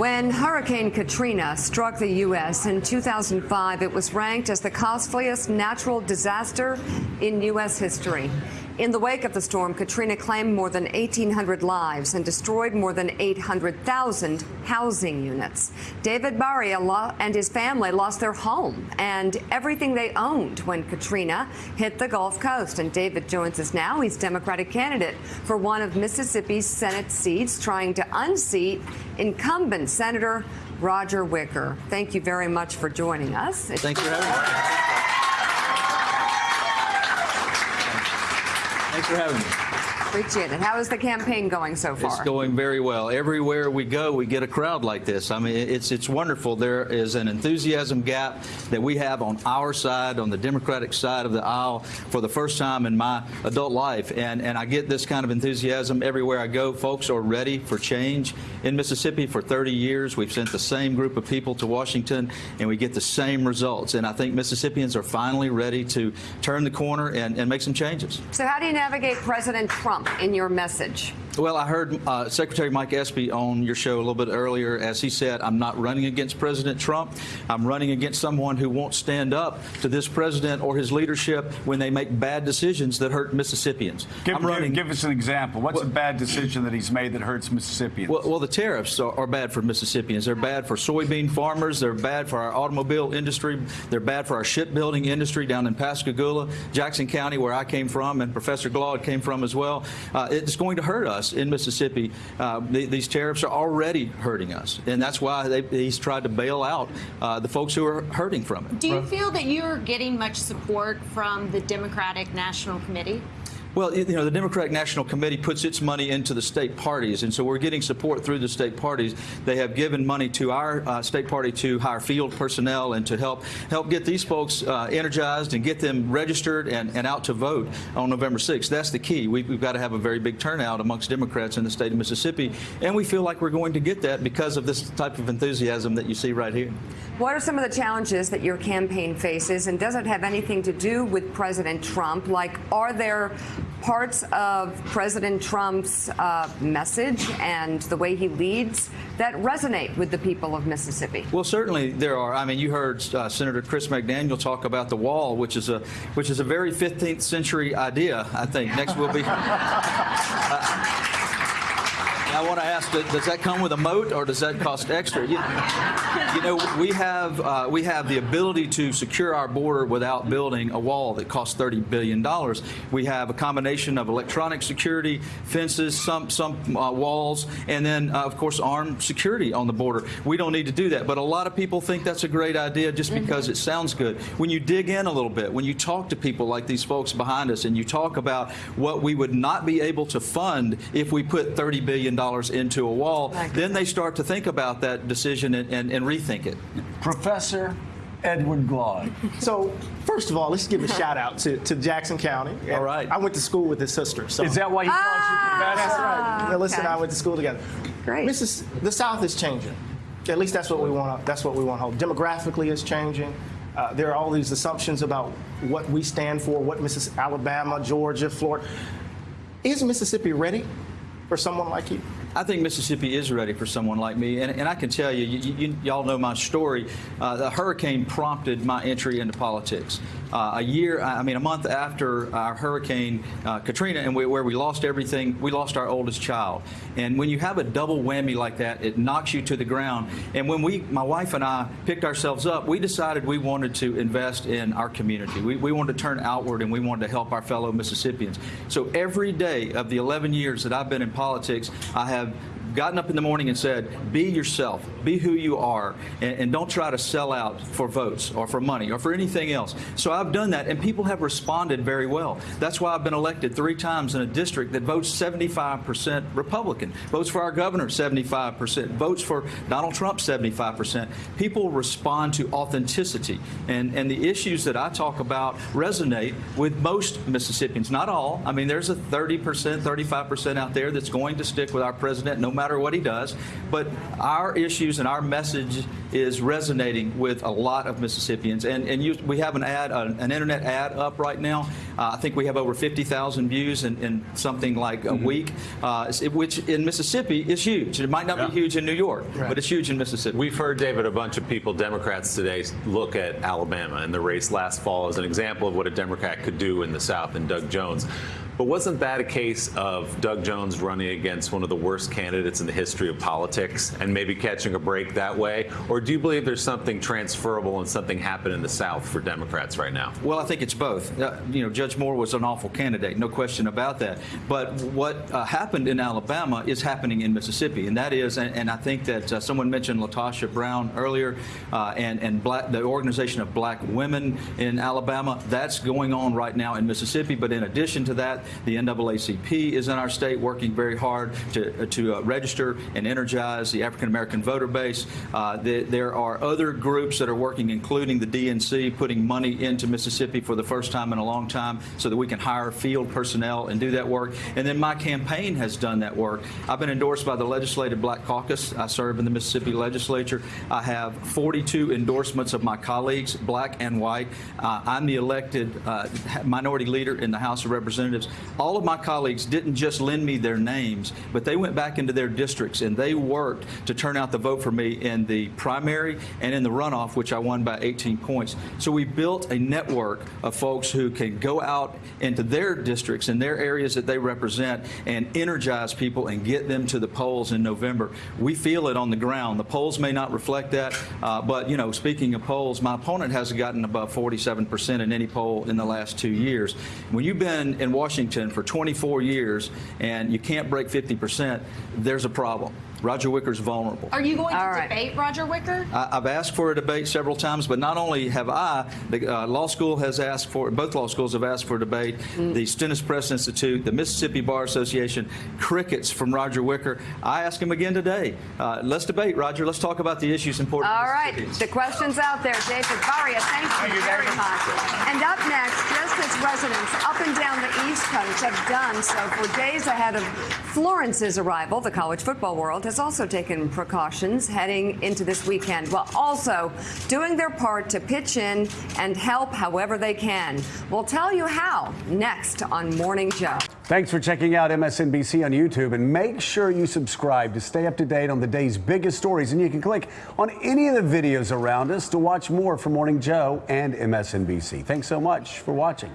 When Hurricane Katrina struck the U.S. in 2005, it was ranked as the costliest natural disaster in U.S. history. In the wake of the storm, Katrina claimed more than 1,800 lives and destroyed more than 800,000 housing units. David Baria and his family lost their home and everything they owned when Katrina hit the Gulf Coast. And David joins us now. He's Democratic candidate for one of Mississippi's Senate seats, trying to unseat incumbent Senator Roger Wicker. Thank you very much for joining us. Thanks for having me. Thanks for having me. Appreciate it. How is the campaign going so far? It's going very well. Everywhere we go, we get a crowd like this. I mean, it's it's wonderful. There is an enthusiasm gap that we have on our side, on the Democratic side of the aisle, for the first time in my adult life. And and I get this kind of enthusiasm everywhere I go. Folks are ready for change. In Mississippi, for 30 years, we've sent the same group of people to Washington, and we get the same results. And I think Mississippians are finally ready to turn the corner and, and make some changes. So how do you navigate President Trump? In your message? Well, I heard uh, Secretary Mike Espy on your show a little bit earlier as he said, I'm not running against President Trump. I'm running against someone who won't stand up to this president or his leadership when they make bad decisions that hurt Mississippians. Give, I'm running, give, give us an example. What's well, a bad decision that he's made that hurts Mississippians? Well, well the tariffs are, are, bad for Mississippians. They're bad for soybean farmers. They're bad for our automobile industry. They're bad for our shipbuilding industry down in Pascagoula, Jackson County, where I came from, and Professor Glaude came from as well. Uh, it's going to hurt us in Mississippi, uh, the, these tariffs are already hurting us, and that's why they, he's tried to bail out uh, the folks who are hurting from it. Do you feel that you're getting much support from the Democratic National Committee? Well, you know, the Democratic National Committee puts its money into the state parties, and so we're getting support through the state parties. They have given money to our uh, state party to hire field personnel and to help help get these folks uh, energized and get them registered and, and out to vote on November 6th. That's the key. We've, we've got to have a very big turnout amongst Democrats in the state of Mississippi, and we feel like we're going to get that because of this type of enthusiasm that you see right here. What are some of the challenges that your campaign faces, and does it have anything to do with President Trump? Like, are there parts of President Trump's uh, message and the way he leads that resonate with the people of Mississippi? Well, certainly there are. I mean, you heard uh, Senator Chris McDaniel talk about the wall, which is a which is a very 15th century idea. I think next will be. Uh, I want to ask, does that come with a moat or does that cost extra? You, you know, we have uh, we have the ability to secure our border without building a wall that costs $30 billion. We have a combination of electronic security, fences, some some uh, walls, and then, uh, of course, armed security on the border. We don't need to do that, but a lot of people think that's a great idea just because mm -hmm. it sounds good. When you dig in a little bit, when you talk to people like these folks behind us and you talk about what we would not be able to fund if we put $30 billion into a wall, then they start to think about that decision and, and, and rethink it. Professor Edward Glaude. So, first of all, let's give a shout out to, to Jackson County. All right. I went to school with his sister. So. Is that why he ah, calls you professor? That's right. Melissa okay. and I went to school together. Great. Mrs. The South is changing. At least that's what we want. That's what we want to hope. Demographically, is changing. Uh, there are all these assumptions about what we stand for, what Mrs. Alabama, Georgia, Florida. Is Mississippi ready for someone like you? I think Mississippi is ready for someone like me, and, and I can tell you, you, you all know my story. Uh, the hurricane prompted my entry into politics. Uh, a year, I mean, a month after our hurricane uh, Katrina, and we, where we lost everything, we lost our oldest child. And when you have a double whammy like that, it knocks you to the ground. And when we, my wife and I, picked ourselves up, we decided we wanted to invest in our community. We, we wanted to turn outward, and we wanted to help our fellow Mississippians. So every day of the 11 years that I've been in politics, I have gotten up in the morning and said, be yourself, be who you are, and, and, don't try to sell out for votes or for money or for anything else. So I've done that, and people have responded very well. That's why I've been elected three times in a district that votes 75% Republican, votes for our governor 75%, votes for Donald Trump 75%. People respond to authenticity, and, and the issues that I talk about resonate with most Mississippians, not all. I mean, there's a 30%, 35% out there that's going to stick with our president no matter matter what he does. But our issues and our message is resonating with a lot of Mississippians. And, and you, we have an ad, an, an internet ad up right now. Uh, I think we have over 50,000 views in, in something like a week, uh, which in Mississippi is huge. It might not Yeah. be huge in New York, but it's huge in Mississippi. We've heard, David, a bunch of people, Democrats today, look at Alabama and the race last fall as an example of what a Democrat could do in the South and Doug Jones. But wasn't that a case of Doug Jones running against one of the worst candidates in the history of politics and maybe catching a break that way? Or do you believe there's something transferable and something happened in the South for Democrats right now? Well, I think it's both. Uh, you know, Judge Moore was an awful candidate, no question about that. But what uh, happened in Alabama is happening in Mississippi, and that is, and, and I think that uh, someone mentioned LaTosha Brown earlier, uh, and and black, the organization of black women in Alabama. That's going on right now in Mississippi. But in addition to that, the NAACP is in our state working very hard to to uh, register and energize the African American voter base. Uh, the, there are other groups that are working, including the DNC, putting money into Mississippi for the first time in a long time so that we can hire field personnel and do that work. And then my campaign has done that work. I've been endorsed by the Legislative Black Caucus. I serve in the Mississippi legislature. I have 42 endorsements of my colleagues, black and white. Uh, I'm the elected uh, minority leader in the House of Representatives. All of my colleagues didn't just lend me their names, but they went back into their districts and they worked to turn out the vote for me in the primary and in the runoff, which I won by 18 points. So we built a network of folks who can go out into their districts and their areas that they represent and energize people and get them to the polls in November. We feel it on the ground. The polls may not reflect that, uh, but you know, speaking of polls, my opponent hasn't gotten above 47% in any poll in the last two years. When you've been in Washington for 24 years and you can't break 50%, there's a problem. Roger Wicker's vulnerable. Are you going to All right. debate Roger Wicker? I- I've asked for a debate several times, but not only have I, the uh, law school has asked for, both law schools have asked for a debate. The Stennis Press Institute, the Mississippi Bar Association, crickets from Roger Wicker. I ask him again today. Uh, let's debate, Roger. Let's talk about the issues important. to All right, the question's out there. David Baria, thank you very much. And up next, just as residents up and down the East Coast have done so for days ahead of Florence's arrival, the college football world has also taken precautions heading into this weekend, while also doing their part to pitch in and help however they can. We'll tell you how next on Morning Joe. Thanks for checking out MSNBC on YouTube and make sure you subscribe to stay up to date on the day's biggest stories. And you can click on any of the videos around us to watch more from Morning Joe and MSNBC. Thanks so much for watching.